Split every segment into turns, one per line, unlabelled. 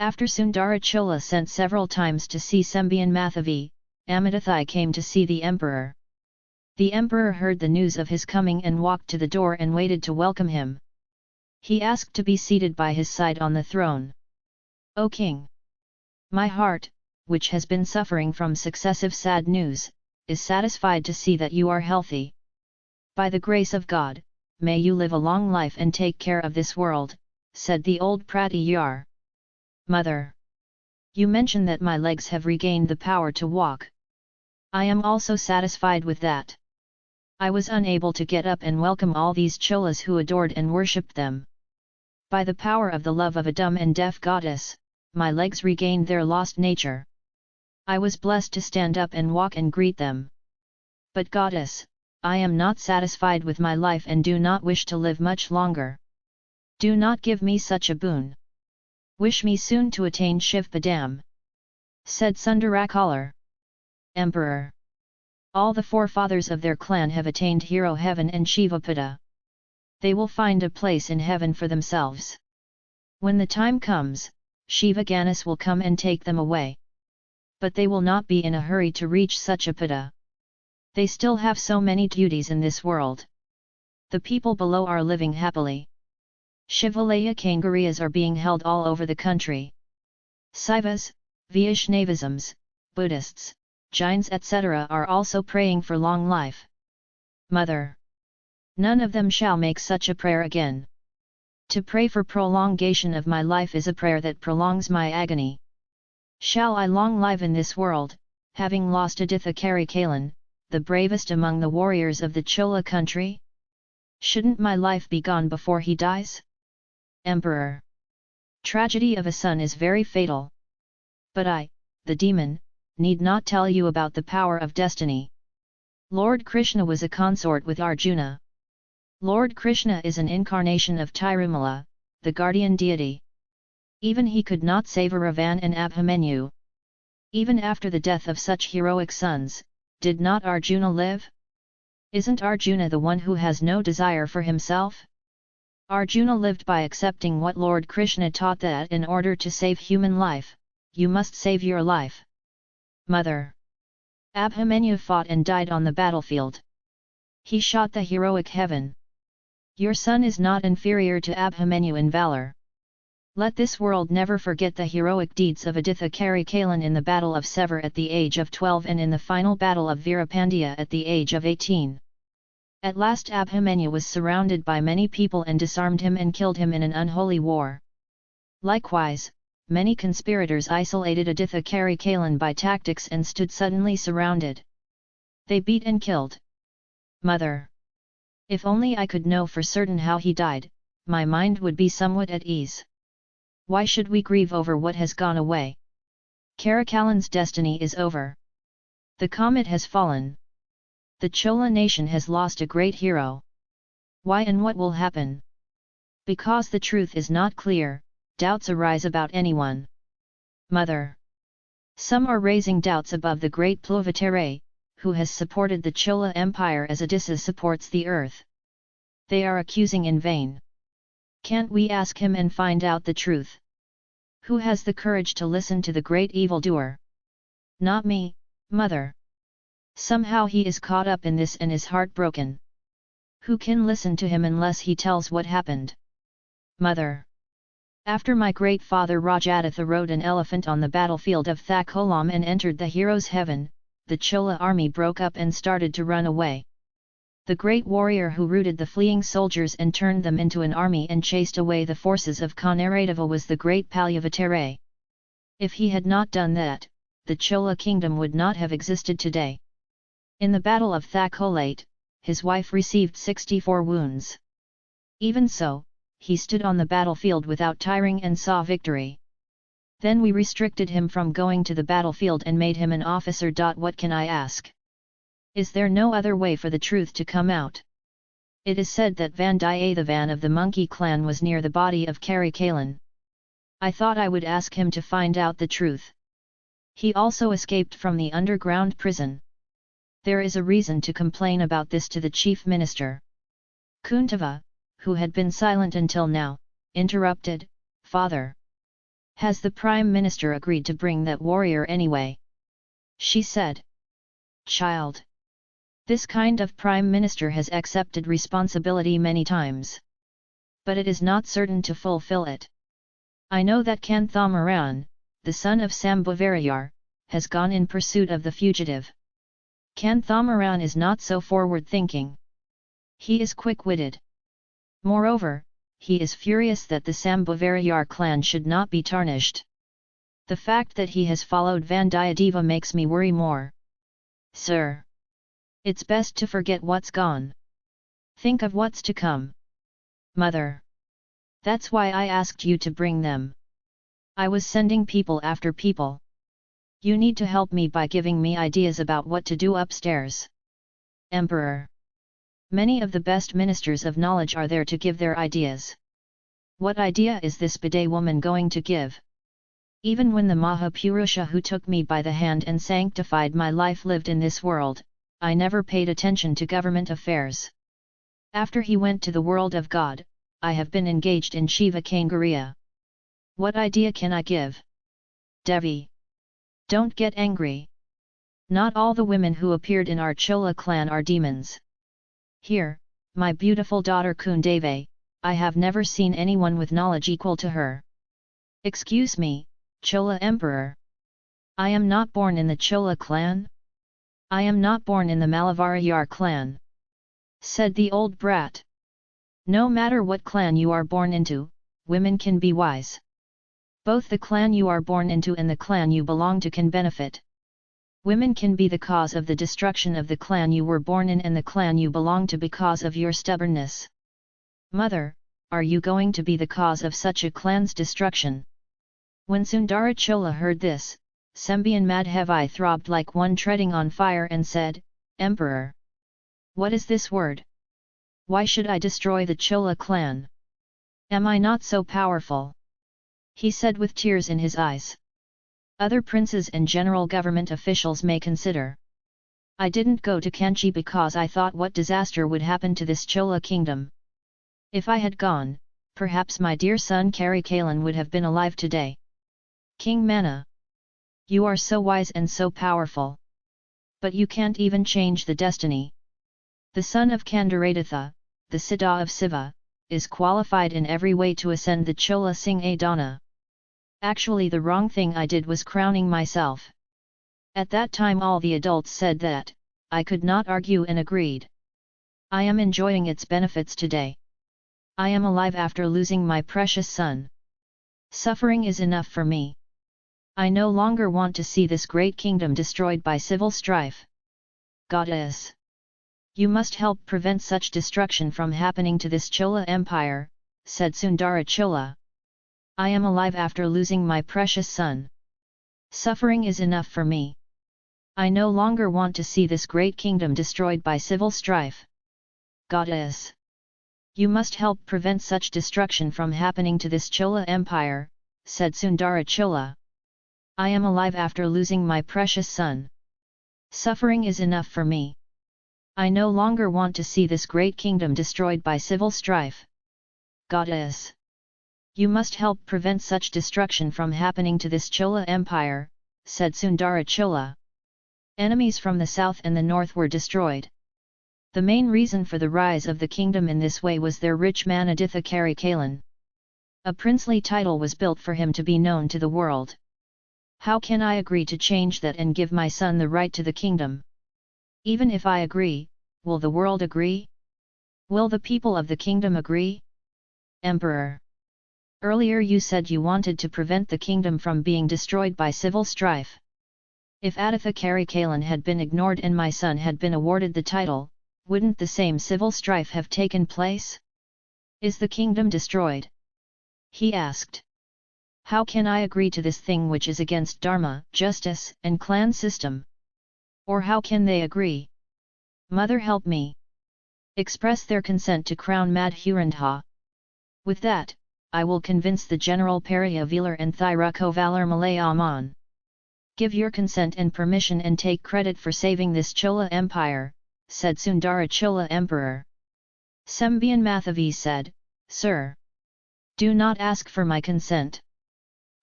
After Sundarachola sent several times to see Sembian Mathavi, Amitathai came to see the emperor. The emperor heard the news of his coming and walked to the door and waited to welcome him. He asked to be seated by his side on the throne. O king! My heart, which has been suffering from successive sad news, is satisfied to see that you are healthy. By the grace of God, may you live a long life and take care of this world, said the old Pratiyar. Mother! You mention that my legs have regained the power to walk. I am also satisfied with that. I was unable to get up and welcome all these cholas who adored and worshipped them. By the power of the love of a dumb and deaf goddess, my legs regained their lost nature. I was blessed to stand up and walk and greet them. But goddess, I am not satisfied with my life and do not wish to live much longer. Do not give me such a boon. Wish me soon to attain Shiv Padam. Said Sundarakalar. Emperor. All the forefathers of their clan have attained hero heaven and Shivapada. They will find a place in heaven for themselves. When the time comes, Shiva Ganesh will come and take them away. But they will not be in a hurry to reach such a pada. They still have so many duties in this world. The people below are living happily. Shivalaya Kangariyas are being held all over the country. Saivas, Vaishnavisms, Buddhists, Jains etc. are also praying for long life. Mother! None of them shall make such a prayer again. To pray for prolongation of my life is a prayer that prolongs my agony. Shall I long live in this world, having lost Aditha Karikalan, the bravest among the warriors of the Chola country? Shouldn't my life be gone before he dies? Emperor. Tragedy of a son is very fatal. But I, the demon, need not tell you about the power of destiny. Lord Krishna was a consort with Arjuna. Lord Krishna is an incarnation of Tirumala, the guardian deity. Even he could not save Aravan and Abhimanyu. Even after the death of such heroic sons, did not Arjuna live? Isn't Arjuna the one who has no desire for himself? Arjuna lived by accepting what Lord Krishna taught that in order to save human life, you must save your life. Mother. Abhimanyu fought and died on the battlefield. He shot the heroic heaven. Your son is not inferior to Abhimanyu in valor. Let this world never forget the heroic deeds of Aditha Karikalan in the Battle of Sevur at the age of 12 and in the final Battle of Veerapandya at the age of 18. At last Abhimanyu was surrounded by many people and disarmed him and killed him in an unholy war. Likewise, many conspirators isolated Aditha Karikalan by tactics and stood suddenly surrounded. They beat and killed. Mother! If only I could know for certain how he died, my mind would be somewhat at ease. Why should we grieve over what has gone away? Karikalan's destiny is over. The comet has fallen the Chola nation has lost a great hero. Why and what will happen? Because the truth is not clear, doubts arise about anyone. Mother. Some are raising doubts above the great Pluvatere, who has supported the Chola Empire as Adisesha supports the earth. They are accusing in vain. Can't we ask him and find out the truth? Who has the courage to listen to the great evildoer? Not me, mother. Somehow he is caught up in this and is heartbroken. Who can listen to him unless he tells what happened? Mother. After my great father Rajaditya rode an elephant on the battlefield of Takkolam and entered the hero's heaven, the Chola army broke up and started to run away. The great warrior who routed the fleeing soldiers and turned them into an army and chased away the forces of Kannaradeva was the great Palyavatare. If he had not done that, the Chola kingdom would not have existed today. In the Battle of Thakolate, his wife received 64 wounds. Even so, he stood on the battlefield without tiring and saw victory. Then we restricted him from going to the battlefield and made him an officer. What can I ask? Is there no other way for the truth to come out? It is said that Vandiyathevan of the monkey clan was near the body of Karikalan. I thought I would ask him to find out the truth. He also escaped from the underground prison. There is a reason to complain about this to the chief minister. Kuntava, who had been silent until now, interrupted, Father. Has the Prime Minister agreed to bring that warrior anyway? She said. Child. This kind of Prime Minister has accepted responsibility many times. But it is not certain to fulfill it. I know that Kanthamaran, the son of Sambuvarayar, has gone in pursuit of the fugitive. Kanthamaran is not so forward-thinking. He is quick-witted. Moreover, he is furious that the Sambuvarayar clan should not be tarnished. The fact that he has followed Vandiyadeva makes me worry more. Sir! It's best to forget what's gone. Think of what's to come. Mother! That's why I asked you to bring them. I was sending people after people. You need to help me by giving me ideas about what to do upstairs. Emperor. Many of the best ministers of knowledge are there to give their ideas. What idea is this bidet woman going to give? Even when the Mahapurusha who took me by the hand and sanctified my life lived in this world, I never paid attention to government affairs. After he went to the world of God, I have been engaged in Shiva Kangariya. What idea can I give? Devi. Don't get angry. Not all the women who appeared in our Chola clan are demons. Here, my beautiful daughter Kundave, I have never seen anyone with knowledge equal to her. Excuse me, Chola Emperor. I am not born in the Chola clan? I am not born in the Malavarayar clan. Said the old brat. No matter what clan you are born into, women can be wise. Both the clan you are born into and the clan you belong to can benefit. Women can be the cause of the destruction of the clan you were born in and the clan you belong to because of your stubbornness. Mother, are you going to be the cause of such a clan's destruction? When Sundara Chola heard this, Sembian Madhavi throbbed like one treading on fire and said, Emperor! What is this word? Why should I destroy the Chola clan? Am I not so powerful? He said with tears in his eyes. Other princes and general government officials may consider. I didn't go to Kanchi because I thought what disaster would happen to this Chola kingdom. If I had gone, perhaps my dear son Karikalan would have been alive today. King Mana. You are so wise and so powerful. But you can't even change the destiny. The son of Gandaraditya, the Siddha of Siva, is qualified in every way to ascend the Chola Singh Adana. Actually the wrong thing I did was crowning myself. At that time all the adults said that, I could not argue and agreed. I am enjoying its benefits today. I am alive after losing my precious son. Suffering is enough for me. I no longer want to see this great kingdom destroyed by civil strife. Goddess! You must help prevent such destruction from happening to this Chola empire, said Sundara Chola. I am alive after losing my precious son. Suffering is enough for me. I no longer want to see this great kingdom destroyed by civil strife. Goddess! You must help prevent such destruction from happening to this Chola empire, said Sundara Chola. I am alive after losing my precious son. Suffering is enough for me. I no longer want to see this great kingdom destroyed by civil strife. Goddess! You must help prevent such destruction from happening to this Chola empire, said Sundara Chola. Enemies from the south and the north were destroyed. The main reason for the rise of the kingdom in this way was their rich man Aditha Karikalan. A princely title was built for him to be known to the world. How can I agree to change that and give my son the right to the kingdom? Even if I agree, will the world agree? Will the people of the kingdom agree? Emperor Earlier you said you wanted to prevent the kingdom from being destroyed by civil strife. If Aditha Karikalan had been ignored and my son had been awarded the title, wouldn't the same civil strife have taken place? Is the kingdom destroyed? He asked. How can I agree to this thing which is against dharma, justice, and clan system? Or how can they agree? Mother help me! Express their consent to crown Madhurandha. With that, I will convince the General Periyavelar and Thirukovalar Malayaman. Give your consent and permission and take credit for saving this Chola Empire, said Sundara Chola Emperor. Sembian Mathavi said, Sir! Do not ask for my consent.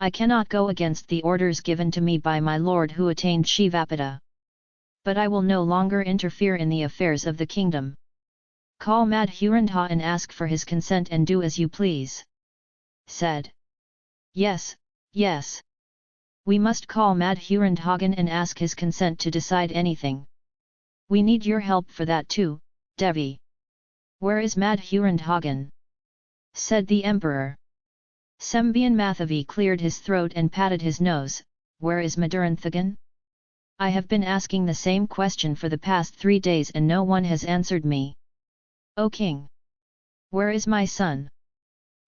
I cannot go against the orders given to me by my lord who attained Shivapada. But I will no longer interfere in the affairs of the kingdom. Call Madhurandha and ask for his consent and do as you please. Said. Yes, yes. We must call Madhurandhagan and ask his consent to decide anything. We need your help for that too, Devi. Where is Madhurandhagan? Said the emperor. Sembian Mathavi cleared his throat and patted his nose, where is Maduranthagan? I have been asking the same question for the past three days and no one has answered me. O king! Where is my son?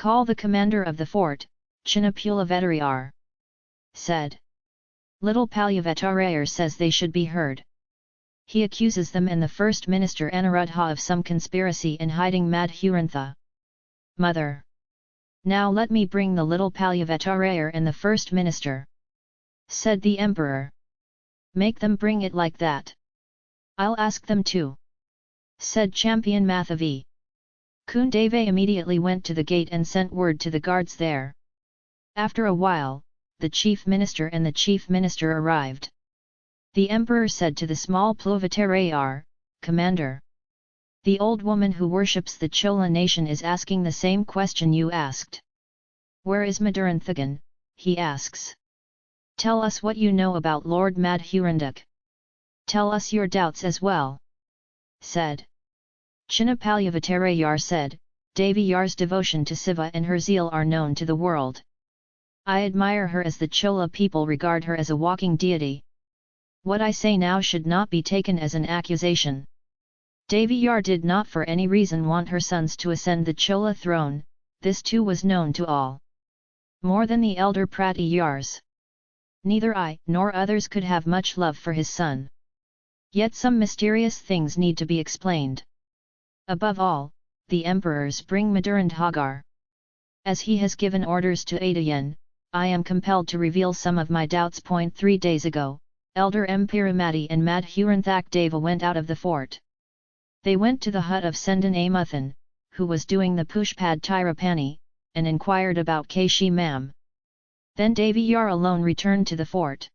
Call the commander of the fort, Chinnapula Vettarayar. Said. Little Palyavetarayar says they should be heard. He accuses them and the first minister Anuruddha of some conspiracy in hiding Madhurantha. Mother! Now let me bring the little Palyavetarayar and the first minister. Said the emperor. Make them bring it like that. I'll ask them too. Said Sembian Mathavi. Kundave immediately went to the gate and sent word to the guards there. After a while, the chief minister and the chief minister arrived. The emperor said to the small Pluvatarayar, Commander, the old woman who worships the Chola nation is asking the same question you asked. Where is Maduranthagan? he asks. Tell us what you know about Lord Madhurandak. Tell us your doubts as well. Said. Chinnapalyavattarayar said, Devi Yar's devotion to Siva and her zeal are known to the world. I admire her as the Chola people regard her as a walking deity. What I say now should not be taken as an accusation. Yar did not for any reason want her sons to ascend the Chola throne, this too was known to all. More than the elder Pratiyars. Neither I nor others could have much love for his son. Yet some mysterious things need to be explained. Above all, the emperors bring Madurandhagar. As he has given orders to Adayan, I am compelled to reveal some of my doubts. Point three days ago, Elder Empiramati and Madhuranthak Deva went out of the fort. They went to the hut of Sendan Amuthan, who was doing the Pushpad Tirapani, and inquired about Kashi Mam. Then Devi Yar alone returned to the fort.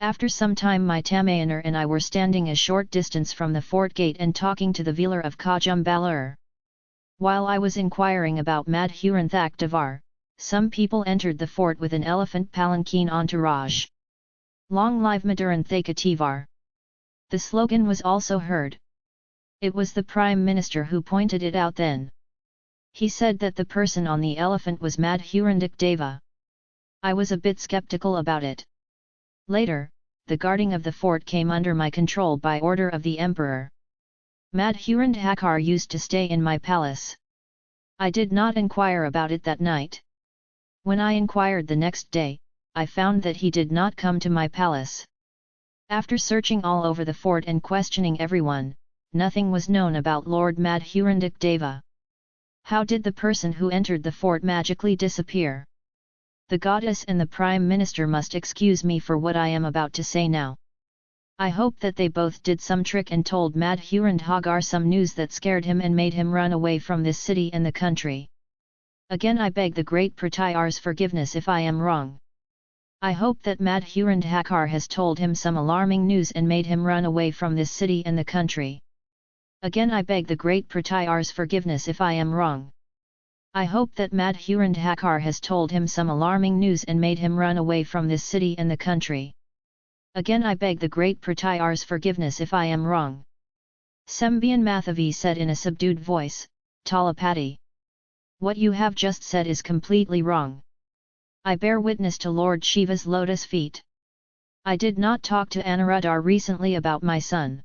After some time my Tamayanar and I were standing a short distance from the fort gate and talking to the Velar of Kodumbalur. While I was inquiring about Madhuranthak Devar, some people entered the fort with an elephant palanquin entourage. Long live Maduranthaikativar! The slogan was also heard. It was the Prime Minister who pointed it out then. He said that the person on the elephant was Madhurandak Deva. I was a bit skeptical about it. Later, the guarding of the fort came under my control by order of the Emperor. Madhurandhakar used to stay in my palace. I did not inquire about it that night. When I inquired the next day, I found that he did not come to my palace. After searching all over the fort and questioning everyone, nothing was known about Lord Madhurandak Deva. How did the person who entered the fort magically disappear? The goddess and the prime minister must excuse me for what I am about to say now. I hope that they both did some trick and told Madhurandhagar some news that scared him and made him run away from this city and the country. Again I beg the great Pratiyar's forgiveness if I am wrong. I hope that Madhurandhakar has told him some alarming news and made him run away from this city and the country. Again I beg the great Pratiyar's forgiveness if I am wrong. I hope that Madhurandhakar has told him some alarming news and made him run away from this city and the country. Again I beg the great Pratiyar's forgiveness if I am wrong. Sembian Mathavi said in a subdued voice, Talapati. What you have just said is completely wrong. I bear witness to Lord Shiva's lotus feet. I did not talk to Anuruddhar recently about my son.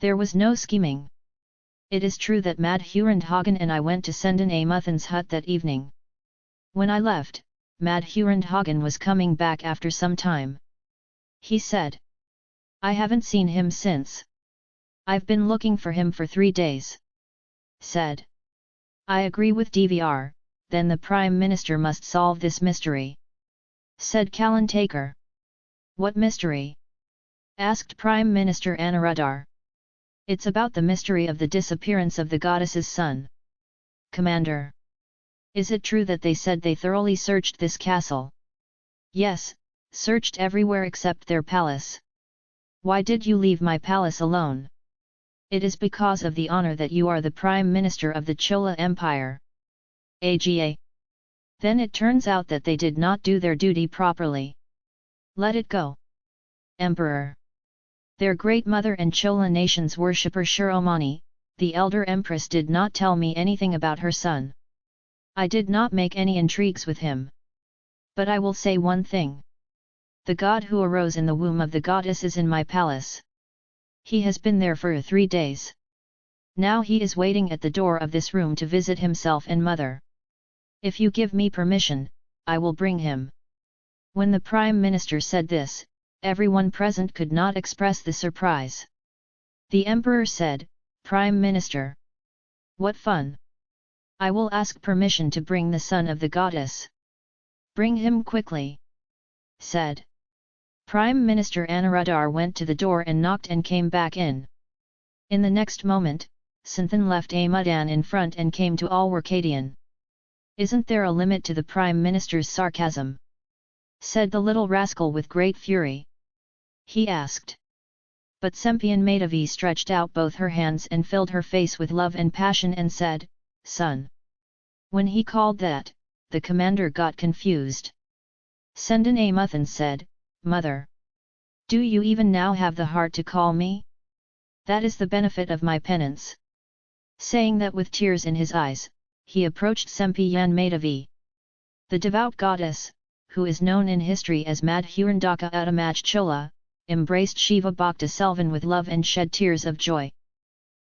There was no scheming. It is true that Madhurandhagan and I went to Sendan Amuthan's hut that evening. When I left, Madhurandhagan was coming back after some time. He said. I haven't seen him since. I've been looking for him for three days. Said. I agree with DVR, then the Prime Minister must solve this mystery. Said Kalantakar. What mystery? Asked Prime Minister Anuruddhar. It's about the mystery of the disappearance of the goddess's son. Commander. Is it true that they said they thoroughly searched this castle? Yes, searched everywhere except their palace. Why did you leave my palace alone? It is because of the honor that you are the Prime Minister of the Chola Empire. AGA. Then it turns out that they did not do their duty properly. Let it go. Emperor. Their great mother and Chola nation's worshipper Shiromani, the elder empress did not tell me anything about her son. I did not make any intrigues with him. But I will say one thing. The god who arose in the womb of the goddess is in my palace. He has been there for three days. Now he is waiting at the door of this room to visit himself and mother. If you give me permission, I will bring him. When the Prime Minister said this, everyone present could not express the surprise. The Emperor said, Prime Minister. What fun! I will ask permission to bring the son of the goddess. Bring him quickly. Said. Prime Minister Anuradhar went to the door and knocked and came back in. In the next moment, Santhan left Amudan in front and came to Alwarkadian. Isn't there a limit to the Prime Minister's sarcasm? said the little rascal with great fury. He asked. But Sempian Madhavi stretched out both her hands and filled her face with love and passion and said, Son. When he called that, the commander got confused. Sendan Amuthan said, Mother. Do you even now have the heart to call me? That is the benefit of my penance. Saying that with tears in his eyes, he approached Sempiyan Madhavi. The devout goddess, who is known in history as Madhurandaka Uttamaj Chola, embraced Shiva Bhakta Selvan with love and shed tears of joy.